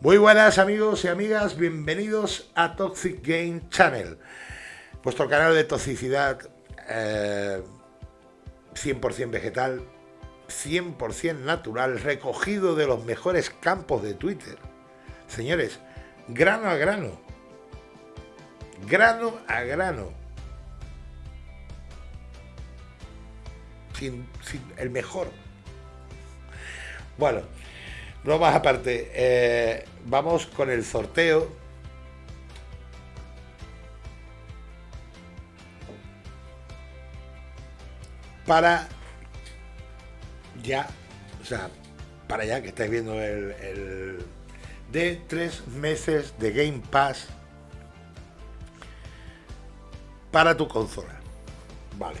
Muy buenas amigos y amigas, bienvenidos a Toxic Game Channel, vuestro canal de toxicidad 100% eh, vegetal, 100% natural, recogido de los mejores campos de Twitter. Señores, grano a grano, grano a grano, sin, el mejor. Bueno, más aparte, eh, vamos con el sorteo. Para ya, o sea, para ya que estáis viendo el, el de tres meses de Game Pass para tu consola. Vale.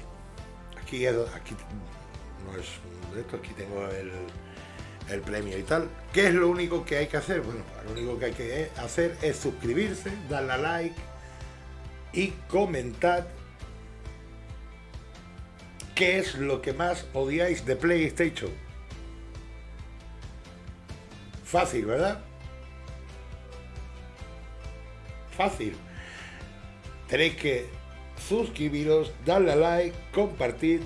Aquí, aquí no es esto, aquí tengo el, el premio y tal. ¿Qué es lo único que hay que hacer? Bueno, lo único que hay que hacer es suscribirse, darle a like y comentar qué es lo que más odiáis de PlayStation. Fácil, ¿verdad? Fácil. Tenéis que suscribiros, darle a like, compartir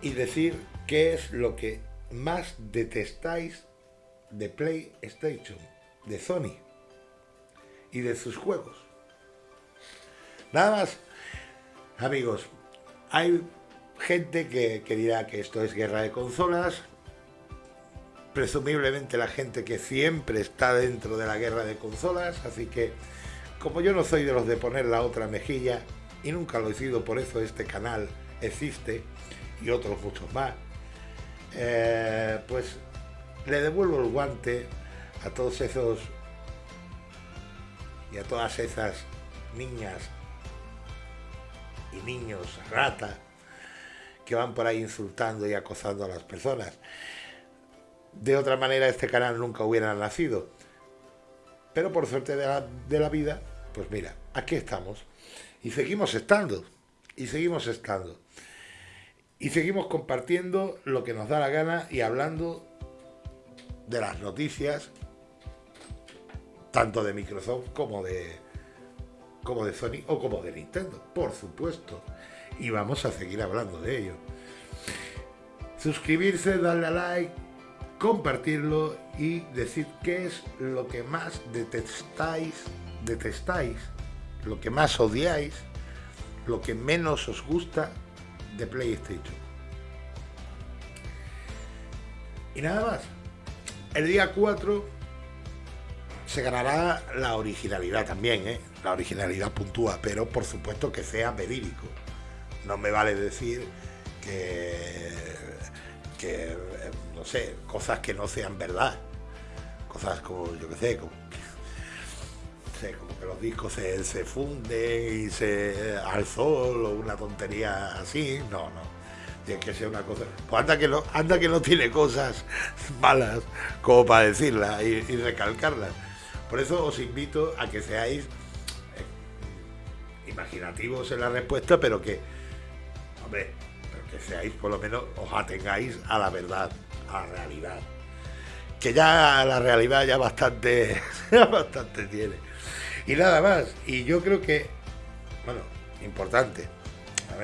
y decir qué es lo que más detestáis de PlayStation, de Sony y de sus juegos. Nada más, amigos, hay gente que, dirá que esto es guerra de consolas, presumiblemente la gente que siempre está dentro de la guerra de consolas, así que como yo no soy de los de poner la otra mejilla, y nunca lo he sido, por eso este canal existe, y otros muchos más, eh, pues le devuelvo el guante a todos esos y a todas esas niñas y niños rata que van por ahí insultando y acosando a las personas. De otra manera este canal nunca hubiera nacido. Pero por suerte de la, de la vida, pues mira, aquí estamos. Y seguimos estando. Y seguimos estando. Y seguimos compartiendo lo que nos da la gana y hablando de las noticias, tanto de Microsoft como de, como de Sony o como de Nintendo, por supuesto. Y vamos a seguir hablando de ello. Suscribirse, darle a like, compartirlo y decir qué es lo que más detestáis, detestáis, lo que más odiáis, lo que menos os gusta de PlayStation. Y nada más. El día 4 se ganará la originalidad también, ¿eh? La originalidad puntúa, pero por supuesto que sea verídico. No me vale decir que, que no sé, cosas que no sean verdad. Cosas como, yo qué sé, como, como que los discos se, se funden y se al sol o una tontería así. No, no tiene que ser una cosa. Pues anda que no, anda que no tiene cosas malas como para decirlas y, recalcarlas. Por eso os invito a que seáis eh, imaginativos en la respuesta, pero que, hombre, que seáis por lo menos, os atengáis a la verdad, a la realidad. Que ya la realidad ya bastante, ya bastante tiene. Y nada más. Y yo creo que, bueno, importante,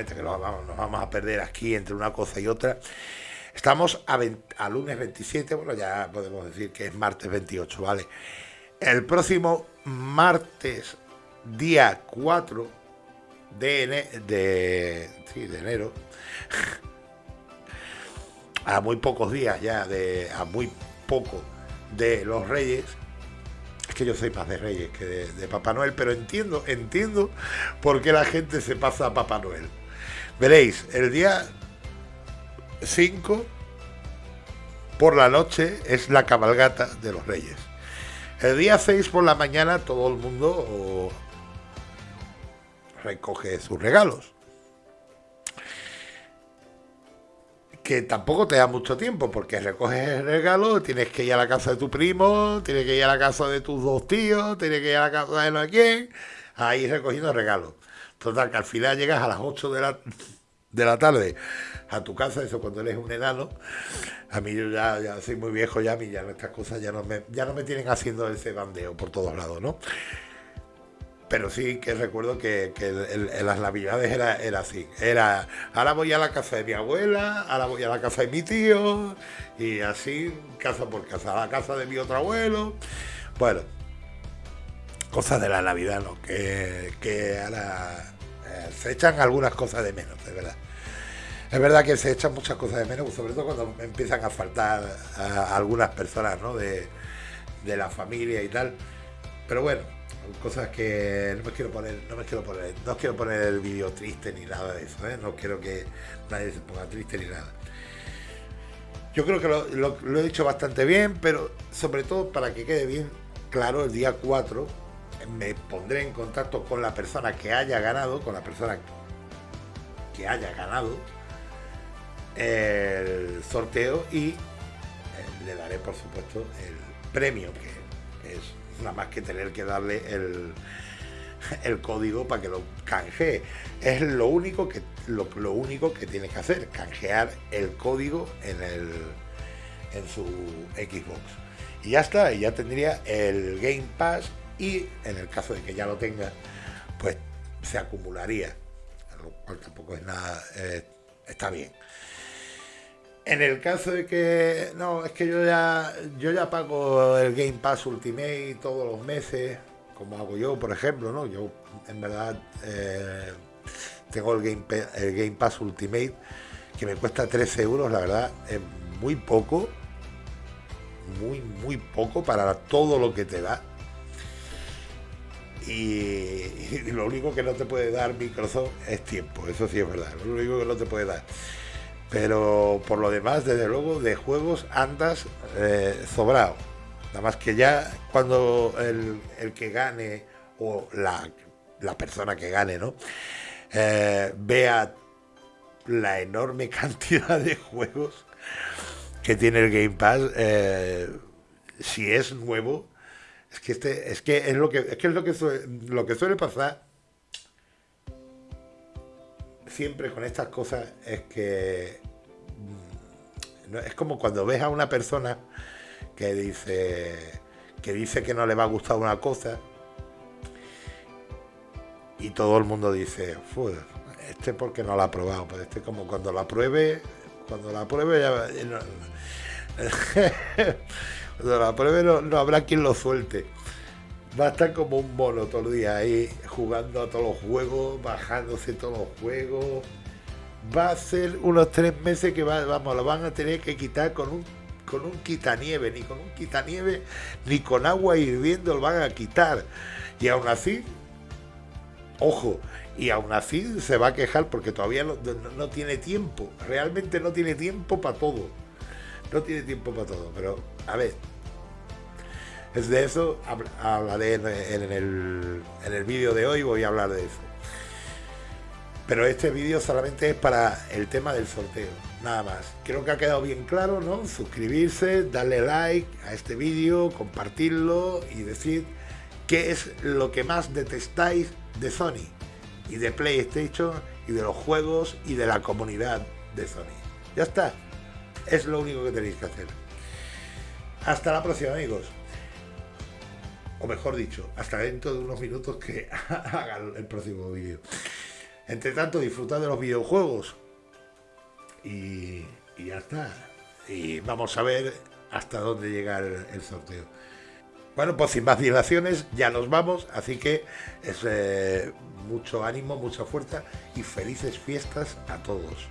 que nos vamos, a perder aquí entre una cosa y otra. Estamos a, lunes 27, bueno, ya podemos decir que es martes 28, ¿vale? El próximo martes, día 4 de, de, de enero, a muy pocos días ya, de, a muy poco de los Reyes, es que yo soy más de Reyes que de, Papá Noel, pero entiendo, entiendo por qué la gente se pasa a Papá Noel. Veréis, el día 5 por la noche es la cabalgata de los reyes. El día 6 por la mañana todo el mundo recoge sus regalos. Tampoco te da mucho tiempo, porque recoges el regalo, tienes que ir a la casa de tu primo, tienes que ir a la casa de tus dos tíos, tienes que ir a la casa de no sé quién, ahí recogiendo regalos. Total, que al final llegas a las 8 de la, de la tarde a tu casa, eso cuando eres un enano. A mí yo ya, ya soy muy viejo ya, a mí ya estas cosas ya no me, ya no me tienen haciendo ese bandeo por todos lados, ¿no? Pero sí que recuerdo que, las navidades era, así. Era, ahora voy a la casa de mi abuela, ahora voy a la casa de mi tío, y así, casa por casa, a la casa de mi otro abuelo. Bueno, cosas de la Navidad, ¿no? Que, ahora eh, se echan algunas cosas de menos, de verdad. Es verdad que se echan muchas cosas de menos, sobre todo cuando empiezan a faltar algunas personas, ¿no? De, de la familia y tal. Pero bueno, cosas que no me quiero poner, no me quiero poner, no quiero poner el vídeo triste ni nada de eso, ¿eh? no quiero que nadie se ponga triste ni nada. Yo creo que lo, he dicho bastante bien, pero sobre todo para que quede bien claro, el día 4 me pondré en contacto con la persona que haya ganado, con la persona que haya ganado el sorteo y eh, le daré por supuesto el premio que es nada más que tener que darle el, el código para que lo canjee. Es lo único que lo, único que tienes que hacer, canjear el código en el en su Xbox. Y ya está, y ya tendría el Game Pass y en el caso de que ya lo tenga, pues se acumularía, lo cual tampoco es nada, eh, está bien. En el caso de que no, es que yo ya yo ya pago el Game Pass Ultimate todos los meses, como hago yo, por ejemplo, ¿no? Yo en verdad eh, tengo el Game, el Game Pass Ultimate que me cuesta 13 euros, la verdad, es muy poco, muy, muy poco para todo lo que te da. Y, y, lo único que no te puede dar Microsoft es tiempo, eso sí es verdad, lo único que no te puede dar. Pero por lo demás, desde luego, de juegos andas eh, sobrado. Nada más que ya cuando el, que gane o la, persona que gane, ¿no? Eh, vea la enorme cantidad de juegos que tiene el Game Pass, eh, si es nuevo, es que este, es que es lo que es que es lo que lo que suele pasar siempre con estas cosas es que mm, es como cuando ves a una persona que dice que dice que no le va a gustar una cosa y todo el mundo dice, este porque no la ha probado, pues este como cuando la pruebe, cuando la pruebe ya cuando la pruebe no habrá quien lo suelte va a estar como un mono todo el día ahí jugando a todos los juegos, bajándose todos los juegos. Va a ser unos tres meses que vamos, lo van a tener que quitar con un con un quitanieve, ni con un quitanieve, ni con agua hirviendo lo van a quitar. Y aún así, ojo, y aún así se va a quejar porque todavía no tiene tiempo, realmente no tiene tiempo para todo. No tiene tiempo para todo, pero a ver, es de eso hablaré en, el, en el vídeo de hoy, voy a hablar de eso. Pero este vídeo solamente es para el tema del sorteo, nada más. Creo que ha quedado bien claro, ¿no? Suscribirse, darle like a este vídeo, compartirlo y decir qué es lo que más detestáis de Sony y de PlayStation y de los juegos y de la comunidad de Sony. Ya está. Es lo único que tenéis que hacer. Hasta la próxima amigos o mejor dicho, hasta dentro de unos minutos que haga el próximo vídeo. Entre tanto, disfrutad de los videojuegos y, ya está. Y vamos a ver hasta dónde llega el, sorteo. Bueno, pues sin más dilaciones, ya nos vamos, así que es eh, mucho ánimo, mucha fuerza y felices fiestas a todos.